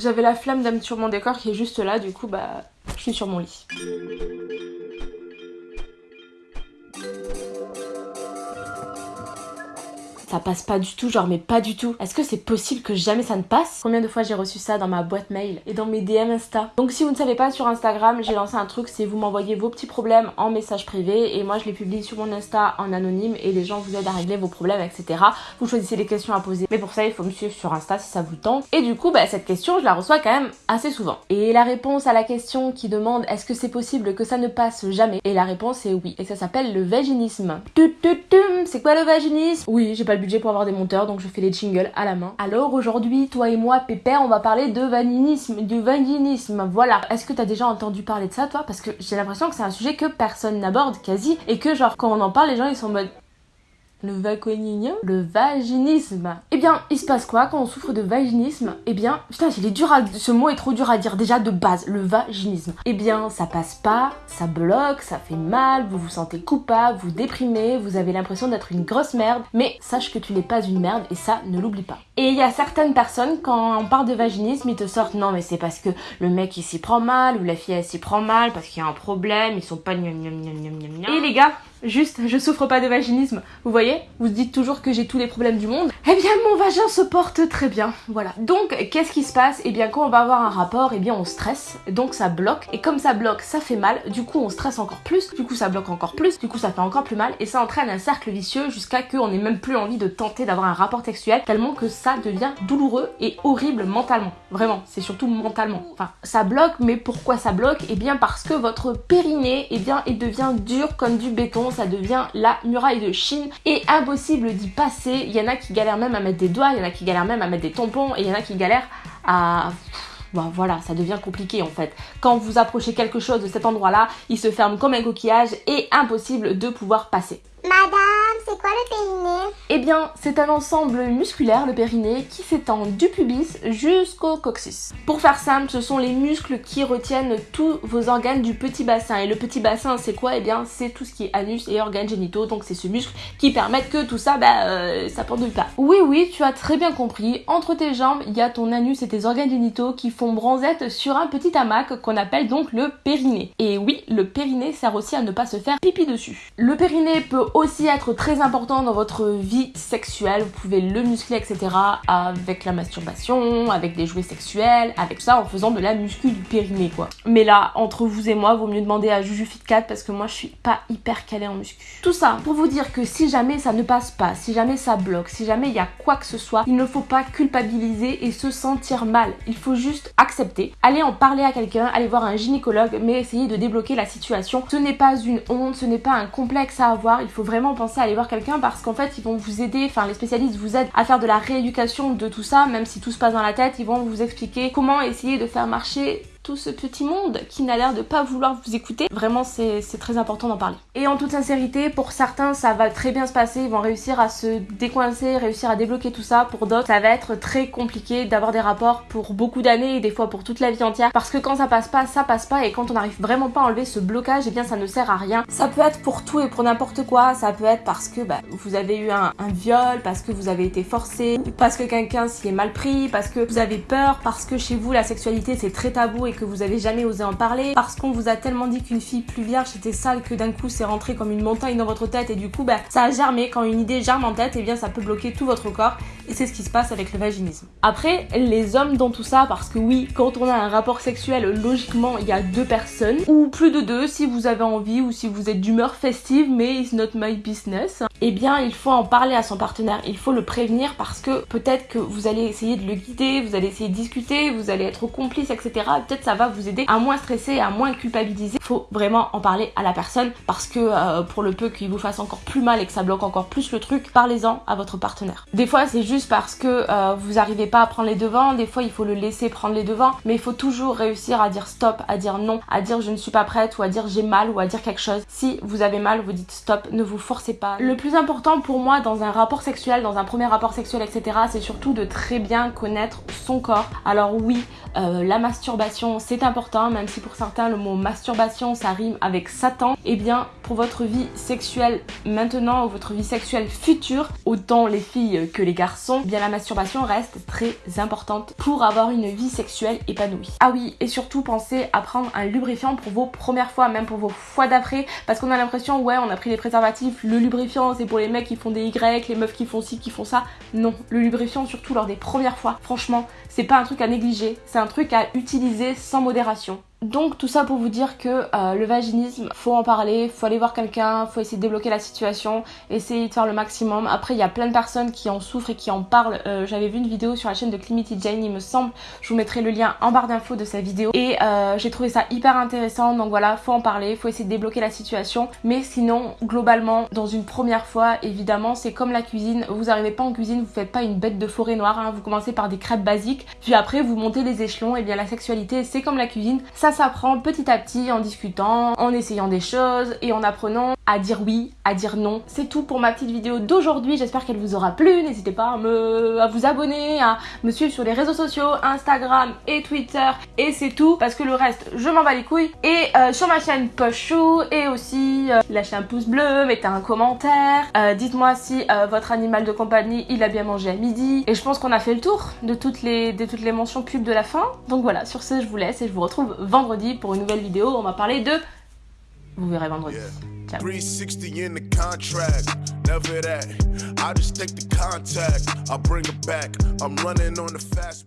J'avais la flamme d'âme sur mon décor qui est juste là, du coup bah je suis sur mon lit. Ça passe pas du tout, genre mais pas du tout. Est-ce que c'est possible que jamais ça ne passe? Combien de fois j'ai reçu ça dans ma boîte mail et dans mes DM Insta? Donc si vous ne savez pas sur Instagram, j'ai lancé un truc, c'est vous m'envoyez vos petits problèmes en message privé et moi je les publie sur mon Insta en anonyme et les gens vous aident à régler vos problèmes, etc. Vous choisissez les questions à poser. Mais pour ça, il faut me suivre sur Insta si ça vous tente. Et du coup, bah, cette question, je la reçois quand même assez souvent. Et la réponse à la question qui demande est-ce que c'est possible que ça ne passe jamais? Et la réponse est oui. Et ça s'appelle le vaginisme. C'est quoi le vaginisme? Oui, j'ai pas budget pour avoir des monteurs, donc je fais les jingles à la main. Alors aujourd'hui, toi et moi, Pépère, on va parler de vaginisme, du vaginisme, voilà. Est-ce que t'as déjà entendu parler de ça, toi? Parce que j'ai l'impression que c'est un sujet que personne n'aborde quasi, et que genre quand on en parle, les gens ils sont en mode le vaconinien Le vaginisme. Eh bien, il se passe quoi quand on souffre de vaginisme? Eh bien, putain, il est dur à... Ce mot est trop dur à dire déjà de base, le vaginisme. Eh bien, ça passe pas, ça bloque, ça fait mal, vous vous sentez coupable, vous déprimez, vous avez l'impression d'être une grosse merde, mais sache que tu n'es pas une merde et ça, ne l'oublie pas. Et il y a certaines personnes, quand on parle de vaginisme, ils te sortent non mais c'est parce que le mec il s'y prend mal ou la fille elle s'y prend mal parce qu'il y a un problème, ils sont pas Et les gars, Juste, je souffre pas de vaginisme. Vous voyez Vous dites toujours que j'ai tous les problèmes du monde. Eh bien, mon vagin se porte très bien. Voilà. Donc, qu'est-ce qui se passe? Eh bien, quand on va avoir un rapport, eh bien, on stresse. Donc, ça bloque. Et comme ça bloque, ça fait mal. Du coup, on stresse encore plus. Du coup, ça bloque encore plus. Du coup, ça fait encore plus mal. Et ça entraîne un cercle vicieux jusqu'à qu'on n'ait même plus envie de tenter d'avoir un rapport sexuel. Tellement que ça devient douloureux et horrible mentalement. Vraiment. C'est surtout mentalement. Enfin, ça bloque. Mais pourquoi ça bloque? Eh bien, parce que votre périnée, eh bien, il devient dur comme du béton ça devient la muraille de Chine et impossible d'y passer. Il y en a qui galèrent même à mettre des doigts, il y en a qui galèrent même à mettre des tampons et il y en a qui galèrent à... Bon, voilà, ça devient compliqué en fait. Quand vous approchez quelque chose de cet endroit-là, il se ferme comme un coquillage et impossible de pouvoir passer. Madame, c'est quoi le périnée Eh bien, c'est un ensemble musculaire, le périnée, qui s'étend du pubis jusqu'au coccyx. Pour faire simple, ce sont les muscles qui retiennent tous vos organes du petit bassin. Et le petit bassin, c'est quoi? Eh bien, c'est tout ce qui est anus et organes génitaux. Donc, c'est ce muscle qui permet que tout ça, bah, euh, ça pendouille pas. Oui, oui, tu as très bien compris. Entre tes jambes, il y a ton anus et tes organes génitaux qui font bronzette sur un petit hamac qu'on appelle donc le périnée. Et oui, le périnée sert aussi à ne pas se faire pipi dessus. Le périnée peut aussi être très important dans votre vie sexuelle. Vous pouvez le muscler, etc. avec la masturbation, avec des jouets sexuels, avec ça en faisant de la muscu du périnée, quoi. Mais là, entre vous et moi, vaut mieux demander à Juju Fit4 parce que moi, je suis pas hyper calée en muscu. Tout ça pour vous dire que si jamais ça ne passe pas, si jamais ça bloque, si jamais il y a quoi que ce soit, il ne faut pas culpabiliser et se sentir mal. Il faut juste accepter, aller en parler à quelqu'un, aller voir un gynécologue, mais essayer de débloquer la situation. Ce n'est pas une honte, ce n'est pas un complexe à avoir. Il faut vraiment penser à aller voir quelqu'un parce qu'en fait vont vous aider, enfin les spécialistes vous aident à faire de la rééducation de tout ça, même si tout se passe dans la tête, ils vont vous expliquer comment essayer de faire marcher tout ce petit monde qui n'a l'air de pas vouloir vous écouter. Vraiment, c'est très important d'en parler. Et en toute sincérité, pour certains, ça va très bien se passer. Ils vont réussir à se décoincer, réussir à débloquer tout ça. Pour d'autres, ça va être très compliqué d'avoir des rapports pour beaucoup d'années et des fois pour toute la vie entière. Parce que quand ça passe pas, ça passe pas. Et quand on n'arrive vraiment pas à enlever ce blocage, et eh bien ça ne sert à rien. Ça peut être pour tout et pour n'importe quoi. Ça peut être parce que bah, vous avez eu un, viol, parce que vous avez été forcé, parce que quelqu'un s'y est mal pris, parce que vous avez peur, parce que chez vous la sexualité c'est très tabou que vous avez jamais osé en parler, parce qu'on vous a tellement dit qu'une fille plus vierge était sale que d'un coup c'est rentré comme une montagne dans votre tête et du coup bah ça a germé. Quand une idée germe en tête, et eh bien ça peut bloquer tout votre corps et c'est ce qui se passe avec le vaginisme. Après, les hommes dans tout ça, parce que oui, quand on a un rapport sexuel, logiquement il y a deux personnes ou plus de deux si vous avez envie ou si vous êtes d'humeur festive, mais it's not my business. Eh bien, il faut en parler à son partenaire, il faut le prévenir parce que peut-être que vous allez essayer de le guider, vous allez essayer de discuter, vous allez être complice, etc. Peut-être ça va vous aider à moins stresser, à moins culpabiliser. Faut vraiment en parler à la personne parce que euh, pour le peu qu'il vous fasse encore plus mal et que ça bloque encore plus le truc, parlez-en à votre partenaire. Des fois c'est juste parce que euh, vous arrivez pas à prendre les devants, des fois il faut le laisser prendre les devants, mais il faut toujours réussir à dire stop, à dire non, à dire je ne suis pas prête ou à dire j'ai mal ou à dire quelque chose. Si vous avez mal, vous dites stop, ne vous forcez pas. Le plus important pour moi dans un rapport sexuel, dans un premier rapport sexuel, etc., c'est surtout de très bien connaître son corps. Alors oui, euh, la masturbation c'est important, même si pour certains le mot masturbation ça rime avec Satan, eh bien pour votre vie sexuelle maintenant ou votre vie sexuelle future, autant les filles que les garçons, eh bien la masturbation reste très importante pour avoir une vie sexuelle épanouie. Ah oui, et surtout pensez à prendre un lubrifiant pour vos premières fois, même pour vos fois d'après, parce qu'on a l'impression, ouais, on a pris des préservatifs, le lubrifiant c'est pour les mecs qui font des Y, les meufs qui font ci, qui font ça. Non, le lubrifiant surtout lors des premières fois, franchement, c'est pas un truc à négliger, c'est un truc à utiliser sans modération. Donc tout ça pour vous dire que euh, le vaginisme, faut en parler, faut aller voir quelqu'un, faut essayer de débloquer la situation, essayer de faire le maximum. Après il y a plein de personnes qui en souffrent et qui en parlent. Euh, j'avais vu une vidéo sur la chaîne de Climity Jane, il me semble. Je vous mettrai le lien en barre d'infos de sa vidéo. Et euh, j'ai trouvé ça hyper intéressant. Donc voilà, faut en parler, faut essayer de débloquer la situation. Mais sinon, globalement, dans une première fois, évidemment, c'est comme la cuisine. Vous arrivez pas en cuisine, vous faites pas une bête de forêt noire. Hein. Vous commencez par des crêpes basiques, puis après vous montez les échelons. Et bien la sexualité, c'est comme la cuisine. Ça ça s'apprend petit à petit en discutant, en essayant des choses et en apprenant à dire oui, à dire non. C'est tout pour ma petite vidéo d'aujourd'hui. J'espère qu'elle vous aura plu. N'hésitez pas à, me, à vous abonner, à me suivre sur les réseaux sociaux, Instagram et Twitter. Et c'est tout parce que le reste, je m'en bats les couilles. Et euh, sur ma chaîne Pochou et aussi euh, lâchez un pouce bleu, mettez un commentaire. Euh, dites-moi si votre animal de compagnie il a bien mangé à midi. Et je pense qu'on a fait le tour de toutes les, de toutes les mentions pubs de la fin. Donc voilà, sur ce, je vous laisse et je vous retrouve vendredi pour une nouvelle vidéo. On va parler de... Vous verrez vendredi. Ciao. 360 in the contract. Never that. I just take the contact. I bring it back. I'm running on the fast.